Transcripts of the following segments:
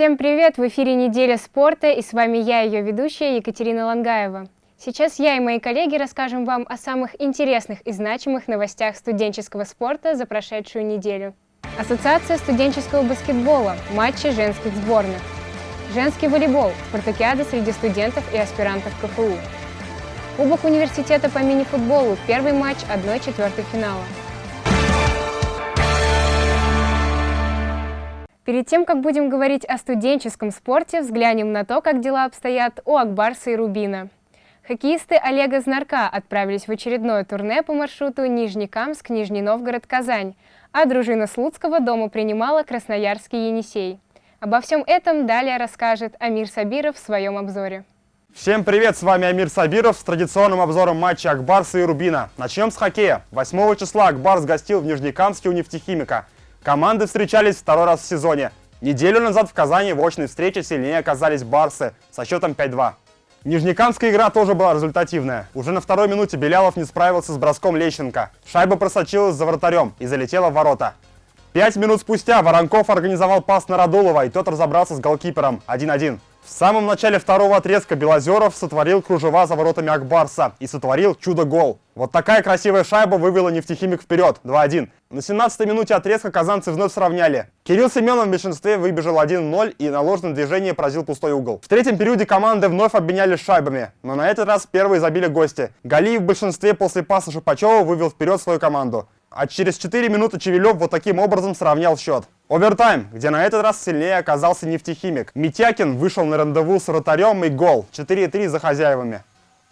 Всем привет! В эфире «Неделя спорта» и с вами я, ее ведущая Екатерина Лангаева. Сейчас я и мои коллеги расскажем вам о самых интересных и значимых новостях студенческого спорта за прошедшую неделю. Ассоциация студенческого баскетбола, матчи женских сборных. Женский волейбол, спартакиада среди студентов и аспирантов КФУ. Кубок университета по мини-футболу, первый матч 1-4 финала. Перед тем, как будем говорить о студенческом спорте, взглянем на то, как дела обстоят у Акбарса и Рубина. Хоккеисты Олега Знарка отправились в очередное турне по маршруту Нижний Новгород, Казань, а дружина Слуцкого дома принимала Красноярский Енисей. Обо всем этом далее расскажет Амир Сабиров в своем обзоре. Всем привет, с вами Амир Сабиров с традиционным обзором матча Акбарса и Рубина. Начнем с хоккея. 8 числа Акбарс гостил в Нижнекамске у нефтехимика. Команды встречались второй раз в сезоне. Неделю назад в Казани в очной встрече сильнее оказались Барсы со счетом 5-2. Нижнекамская игра тоже была результативная. Уже на второй минуте Белялов не справился с броском Лещенко. Шайба просочилась за вратарем и залетела в ворота. Пять минут спустя Воронков организовал пас на Радулова, и тот разобрался с голкипером 1-1. В самом начале второго отрезка Белозеров сотворил кружева за воротами Акбарса и сотворил чудо-гол. Вот такая красивая шайба вывела нефтехимик вперед 2-1. На 17-й минуте отрезка казанцы вновь сравняли. Кирилл Семенов в меньшинстве выбежал 1-0 и на ложном движении поразил пустой угол. В третьем периоде команды вновь обменялись шайбами, но на этот раз первые забили гости. Галиев в большинстве после паса Шипачева вывел вперед свою команду. А через 4 минуты Чевелев вот таким образом сравнял счет. Овертайм, где на этот раз сильнее оказался нефтехимик. Митякин вышел на рандеву с вратарем и гол. 4-3 за хозяевами.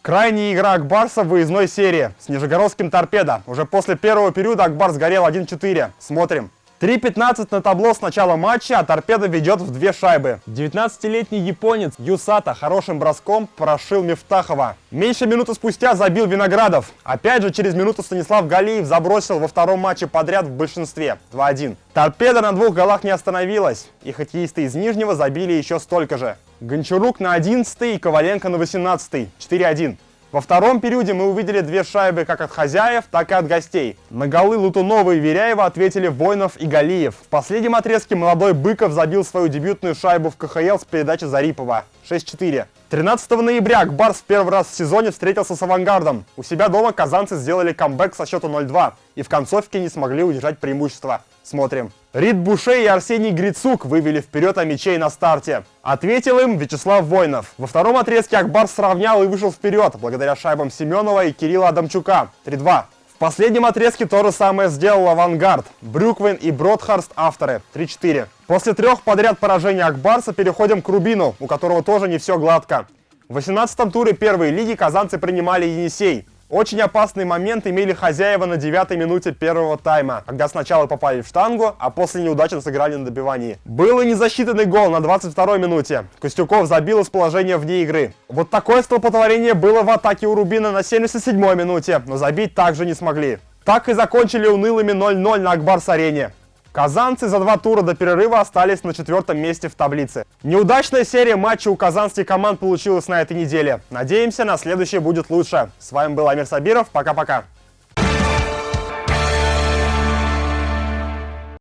Крайняя игра Акбарса в выездной серии с Нижегородским торпедо. Уже после первого периода Акбар сгорел 1-4. Смотрим. 3.15 на табло с начала матча, а торпеда ведет в две шайбы. 19-летний японец Юсата хорошим броском прошил Мифтахова. Меньше минуты спустя забил Виноградов. Опять же, через минуту Станислав Галиев забросил во втором матче подряд в большинстве. 2-1. Торпеда на двух голах не остановилась, и хоккеисты из Нижнего забили еще столько же. Гончарук на 11 и Коваленко на 18 4-1. Во втором периоде мы увидели две шайбы как от хозяев, так и от гостей. На голы Лутунова и Веряева ответили Войнов и Галиев. В последнем отрезке молодой Быков забил свою дебютную шайбу в КХЛ с передачи Зарипова. 6-4. 13 ноября Акбарс в первый раз в сезоне встретился с «Авангардом». У себя дома казанцы сделали камбэк со счета 0-2 и в концовке не смогли удержать преимущество. Смотрим. Рид Буше и Арсений Грицук вывели вперед мячей на старте. Ответил им Вячеслав Войнов. Во втором отрезке Акбарс сравнял и вышел вперед, благодаря шайбам Семенова и Кирилла Адамчука. 3-2. В последнем отрезке то же самое сделал «Авангард». Брюквин и Бродхарст авторы. 3-4. После трех подряд поражений Акбарса переходим к Рубину, у которого тоже не все гладко. В 18-м туре первой лиги казанцы принимали Енисей. Очень опасный момент имели хозяева на девятой минуте первого тайма, когда сначала попали в штангу, а после неудачно сыграли на добивании. Был и незасчитанный гол на 22-й минуте. Костюков забил из положения вне игры. Вот такое столпотворение было в атаке у Рубина на 77-й минуте, но забить также не смогли. Так и закончили унылыми 0-0 на Акбарс-арене. Казанцы за два тура до перерыва остались на четвертом месте в таблице. Неудачная серия матчей у казанских команд получилась на этой неделе. Надеемся, на следующее будет лучше. С вами был Амир Сабиров. Пока-пока.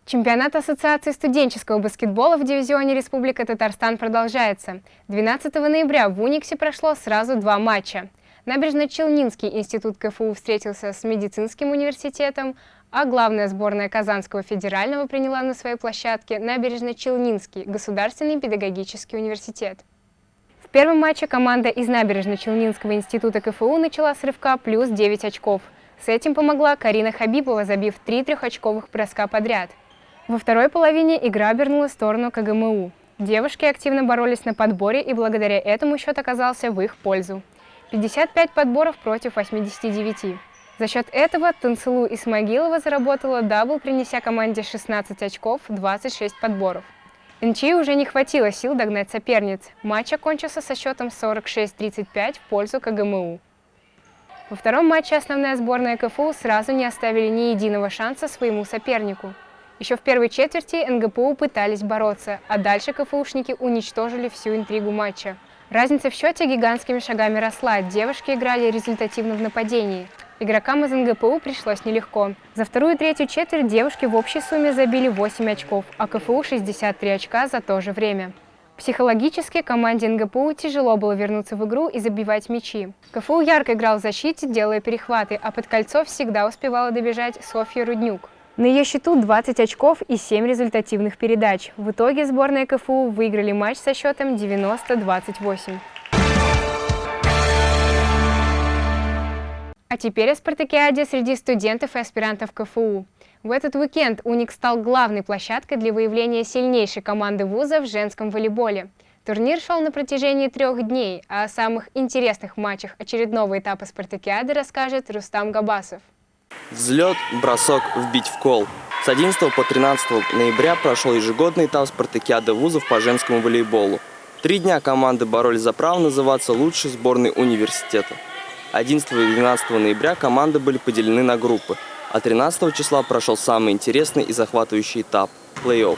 Чемпионат Ассоциации студенческого баскетбола в дивизионе Республика Татарстан продолжается. 12 ноября в Униксе прошло сразу два матча. Набережно-Челнинский институт КФУ встретился с медицинским университетом, а главная сборная Казанского федерального приняла на своей площадке Набережно-Челнинский государственный педагогический университет. В первом матче команда из Набережно-Челнинского института КФУ начала с рывка плюс 9 очков. С этим помогла Карина Хабибова, забив три трехочковых броска подряд. Во второй половине игра обернулась в сторону КГМУ. Девушки активно боролись на подборе, и благодаря этому счет оказался в их пользу. 55 подборов против 89. За счет этого Тансылу Исмагилова заработала дабл, принеся команде 16 очков, 26 подборов. НЧИ уже не хватило сил догнать соперниц. Матч окончился со счетом 46-35 в пользу КГМУ. Во втором матче основная сборная КФУ сразу не оставили ни единого шанса своему сопернику. Еще в первой четверти НГПУ пытались бороться, а дальше КФУшники уничтожили всю интригу матча. Разница в счете гигантскими шагами росла, девушки играли результативно в нападении. Игрокам из НГПУ пришлось нелегко. За вторую и третью четверть девушки в общей сумме забили 8 очков, а КФУ 63 очка за то же время. Психологически команде НГПУ тяжело было вернуться в игру и забивать мячи. КФУ ярко играл в защите, делая перехваты, а под кольцо всегда успевала добежать Софья Руднюк. На ее счету 20 очков и 7 результативных передач. В итоге сборная КФУ выиграли матч со счетом 90-28. А теперь о спартакиаде среди студентов и аспирантов КФУ. В этот уикенд «Уник» стал главной площадкой для выявления сильнейшей команды вуза в женском волейболе. Турнир шел на протяжении трех дней, а о самых интересных матчах очередного этапа спартакиады расскажет Рустам Габасов. Взлет, бросок, вбить в кол. С 11 по 13 ноября прошел ежегодный этап спартакиады вузов по женскому волейболу. Три дня команды боролись за право называться лучшей сборной университета. 11 и 12 ноября команды были поделены на группы, а 13 числа прошел самый интересный и захватывающий этап – плей-офф.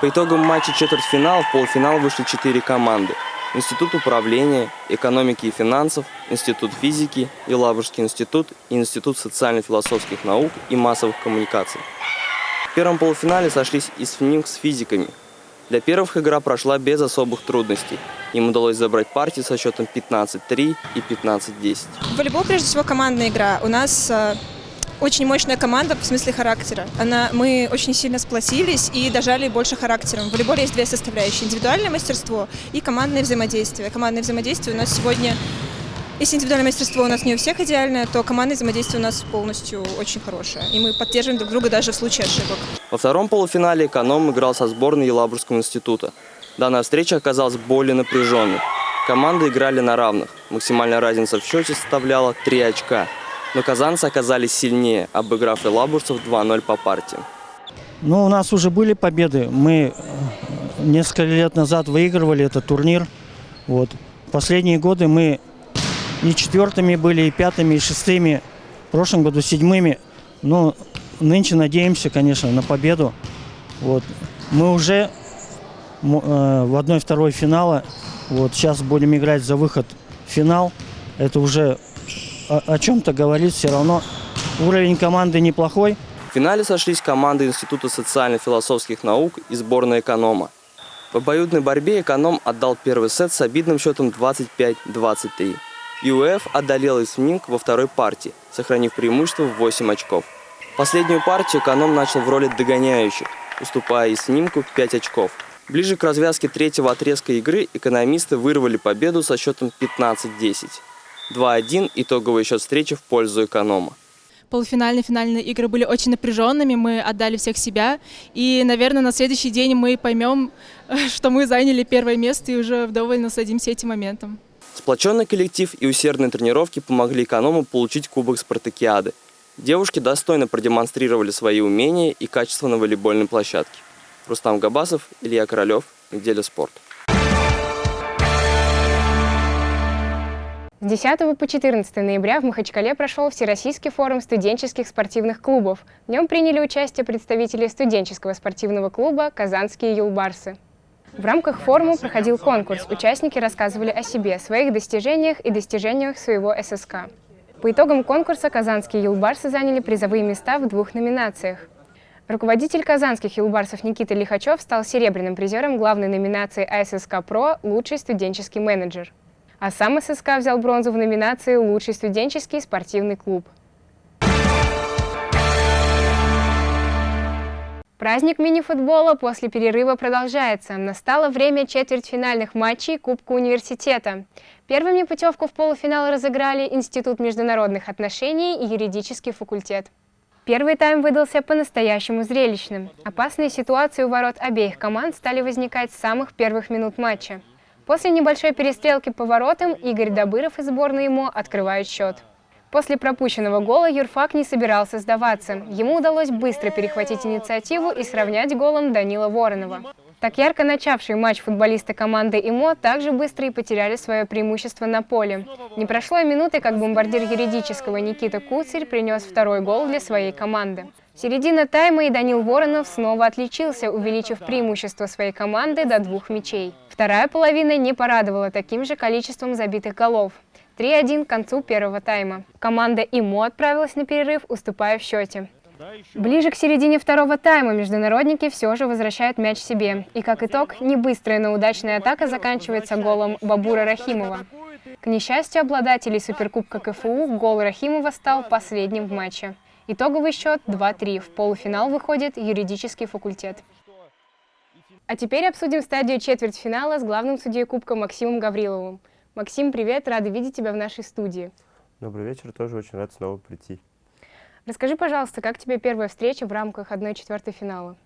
По итогам матча четвертьфинала в полуфинал вышли четыре команды – Институт управления, экономики и финансов, Институт физики, Елабужский институт и Институт социально-философских наук и массовых коммуникаций. В первом полуфинале сошлись и с физиками. Для первых игра прошла без особых трудностей. Им удалось забрать партии со счетом 15-3 и 15-10. Волейбол прежде всего командная игра. У нас э, очень мощная команда в смысле характера. Она, мы очень сильно сплотились и дожали больше характером. В волейболе есть две составляющие. Индивидуальное мастерство и командное взаимодействие. Командное взаимодействие у нас сегодня если индивидуальное мастерство у нас не у всех идеальное, то командное взаимодействие у нас полностью очень хорошее. И мы поддерживаем друг друга даже в случае ошибок. Во втором полуфинале эконом играл со сборной Елабужского института. Данная встреча оказалась более напряженной. Команды играли на равных. Максимальная разница в счете составляла 3 очка но казанцы оказались сильнее, обыграв Елабужцев 2-0 по партии. Ну, у нас уже были победы. Мы э, несколько лет назад выигрывали этот турнир. Вот. Последние годы мы и четвертыми были, и пятыми, и шестыми. В прошлом году седьмыми. Но нынче надеемся, конечно, на победу. Вот. Мы уже э, в одной-второй финала. Вот сейчас будем играть за выход в финал. Это уже о, о чем-то говорит, все равно уровень команды неплохой. В финале сошлись команды Института социально-философских наук и сборная эконома. В обоюдной борьбе эконом отдал первый сет с обидным счетом 25-23. ЮЭФ одолел Исминг во второй партии, сохранив преимущество в 8 очков. Последнюю партию эконом начал в роли догоняющих, уступая Иснимку 5 очков. Ближе к развязке третьего отрезка игры экономисты вырвали победу со счетом 15-10. 2-1 итоговый счет встречи в пользу эконома. Полуфинальные финальные игры были очень напряженными, мы отдали всех себя. И, наверное, на следующий день мы поймем, что мы заняли первое место и уже вдоволь насладимся этим моментом. Сплоченный коллектив и усердные тренировки помогли эконому получить кубок спартакиады. Девушки достойно продемонстрировали свои умения и качество на волейбольной площадке. Рустам Габасов, Илья Королев, Неделя спорта. С 10 по 14 ноября в Махачкале прошел Всероссийский форум студенческих спортивных клубов. В нем приняли участие представители студенческого спортивного клуба «Казанские юлбарсы». В рамках форума проходил конкурс. Участники рассказывали о себе, своих достижениях и достижениях своего ССК. По итогам конкурса казанские юлбарсы заняли призовые места в двух номинациях. Руководитель казанских юлбарсов Никита Лихачев стал серебряным призером главной номинации АССК ПРО «Лучший студенческий менеджер». А сам ССК взял бронзу в номинации «Лучший студенческий спортивный клуб». Праздник мини-футбола после перерыва продолжается. Настало время четвертьфинальных матчей Кубка университета. Первыми путевку в полуфинал разыграли Институт международных отношений и юридический факультет. Первый тайм выдался по-настоящему зрелищным. Опасные ситуации у ворот обеих команд стали возникать с самых первых минут матча. После небольшой перестрелки по воротам Игорь Добыров из сборной ему открывает счет. После пропущенного гола Юрфак не собирался сдаваться. Ему удалось быстро перехватить инициативу и сравнять голом Данила Воронова. Так ярко начавший матч футболисты команды ИМО также быстро и потеряли свое преимущество на поле. Не прошло и минуты, как бомбардир юридического Никита Куцарь принес второй гол для своей команды. Середина тайма и Данил Воронов снова отличился, увеличив преимущество своей команды до двух мячей. Вторая половина не порадовала таким же количеством забитых голов. 3-1 к концу первого тайма. Команда ИМО отправилась на перерыв, уступая в счете. Ближе к середине второго тайма международники все же возвращают мяч себе. И как итог, не быстрая, но удачная атака заканчивается голом Бабура Рахимова. К несчастью обладателей Суперкубка КФУ, гол Рахимова стал последним в матче. Итоговый счет 2-3. В полуфинал выходит юридический факультет. А теперь обсудим стадию четвертьфинала с главным судьей Кубка Максимом Гавриловым. Максим, привет, рада видеть тебя в нашей студии. Добрый вечер, тоже очень рад снова прийти. Расскажи, пожалуйста, как тебе первая встреча в рамках 1-4 финала?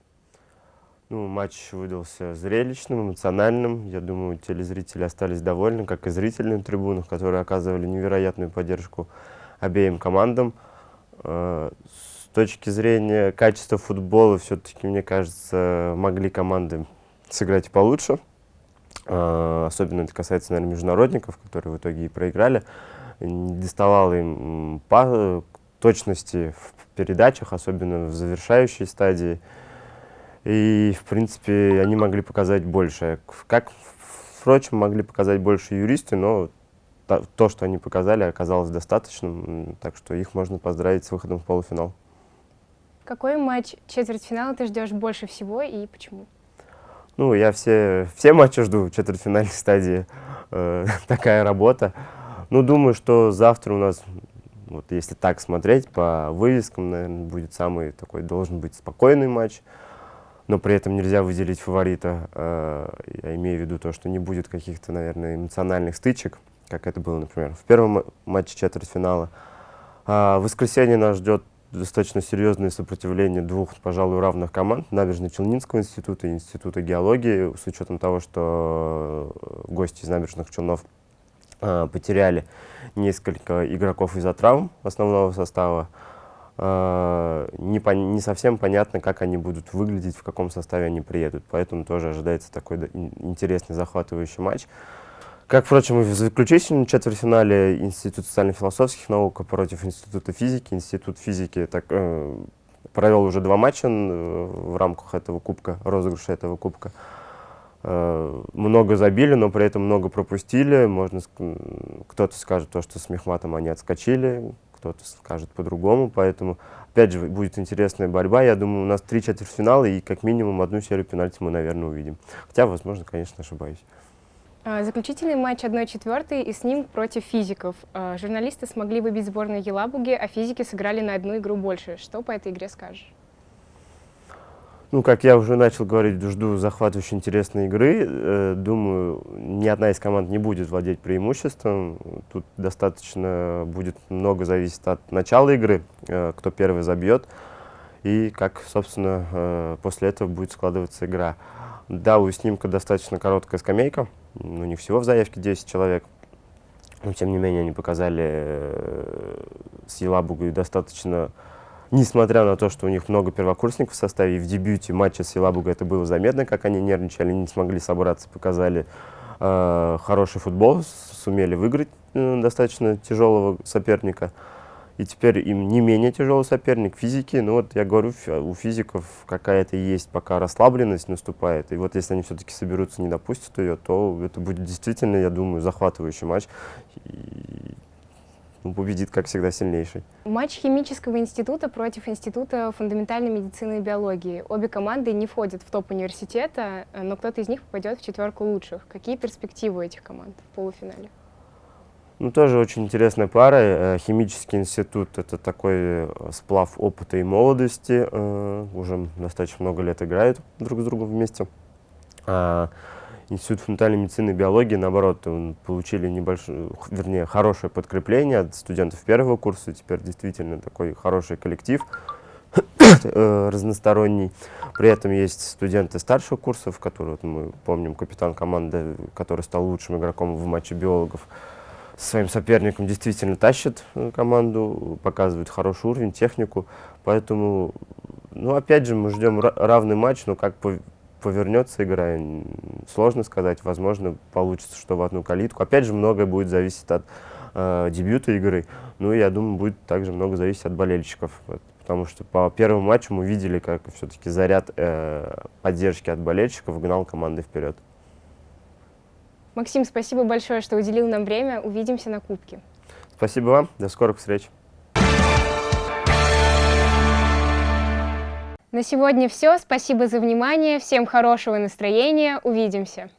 Ну, матч выдался зрелищным, эмоциональным. Я думаю, телезрители остались довольны, как и зрители на трибунах, которые оказывали невероятную поддержку обеим командам. Э, с точки зрения качества футбола, все-таки, мне кажется, могли команды сыграть получше. Э, особенно это касается, наверное, международников, которые в итоге и проиграли. Не доставало им точности в передачах, особенно в завершающей стадии. И, в принципе, они могли показать больше. Как, впрочем, могли показать больше юристы, но то, что они показали, оказалось достаточным, так что их можно поздравить с выходом в полуфинал. Какой матч четвертьфинала ты ждешь больше всего и почему? Ну, я все, все матчи жду в четвертьфинальной стадии. Э, такая работа. Ну, думаю, что завтра у нас, вот если так смотреть, по вывескам, наверное, будет самый такой, должен быть спокойный матч но при этом нельзя выделить фаворита. Э, я имею в виду то, что не будет каких-то, наверное, эмоциональных стычек, как это было, например, в первом матче четвертьфинала. А в воскресенье нас ждет достаточно серьезное сопротивление двух, пожалуй, равных команд, Набережно-Челнинского института и Института геологии, с учетом того, что гости из Набережных Челнов э, потеряли несколько игроков из-за травм основного состава. Э, не, по, не совсем понятно, как они будут выглядеть, в каком составе они приедут. Поэтому тоже ожидается такой интересный, захватывающий матч. Как, впрочем, и в заключительном четвертьфинале Институт социально-философских наук против Института физики. Институт физики так, э, провел уже два матча э, в рамках этого кубка, розыгрыша этого кубка. Э, много забили, но при этом много пропустили. Можно, кто-то скажет то, что с Мехматом они отскочили, кто-то скажет по-другому, поэтому, опять же, будет интересная борьба. Я думаю, у нас три четвертьфинала и как минимум одну серию пенальти мы, наверное, увидим. Хотя, возможно, конечно, ошибаюсь. А, заключительный матч 1-4 и с ним против физиков. А, журналисты смогли выбить сборную Елабуги, а физики сыграли на одну игру больше. Что по этой игре скажешь? Ну, как я уже начал говорить, жду захватывающей интересной игры. Э, думаю, ни одна из команд не будет владеть преимуществом. Тут достаточно будет много зависеть от начала игры, э, кто первый забьет, и как, собственно, э, после этого будет складываться игра. Да, у снимка достаточно короткая скамейка, ну, не всего в заявке 10 человек, но, тем не менее, они показали э, с Елабугой достаточно несмотря на то, что у них много первокурсников в составе, и в дебюте матча с Елабугой это было заметно, как они нервничали, не смогли собраться, показали э, хороший футбол, сумели выиграть э, достаточно тяжелого соперника. И теперь им не менее тяжелый соперник физики. Ну вот я говорю, у физиков какая-то есть пока расслабленность наступает. И вот если они все-таки соберутся, не допустят ее, то это будет действительно, я думаю, захватывающий матч. И ну, победит, как всегда, сильнейший. Матч химического института против Института фундаментальной медицины и биологии. Обе команды не входят в топ университета, но кто-то из них попадет в четверку лучших. Какие перспективы у этих команд в полуфинале? Ну, тоже очень интересная пара. Э, химический институт — это такой э, сплав опыта и молодости. Э, уже достаточно много лет играют друг с другом вместе. А, Институт фундаментальной медицины и биологии, наоборот, получили небольшое, вернее, хорошее подкрепление от студентов первого курса. Теперь действительно такой хороший коллектив разносторонний. При этом есть студенты старших курсов, которые, вот мы помним, капитан команды, который стал лучшим игроком в матче биологов, своим соперником действительно тащит э, команду, показывает хороший уровень, технику. Поэтому, ну, опять же, мы ждем равный матч, но как по повернется игра, сложно сказать. Возможно, получится, что в одну калитку. Опять же, многое будет зависеть от э, дебюта игры. Ну, я думаю, будет также много зависеть от болельщиков. Потому что по первому матчу мы видели, как все-таки заряд э, поддержки от болельщиков гнал команды вперед. Максим, спасибо большое, что уделил нам время. Увидимся на Кубке. Спасибо вам. До скорых встреч. На сегодня все. Спасибо за внимание. Всем хорошего настроения. Увидимся.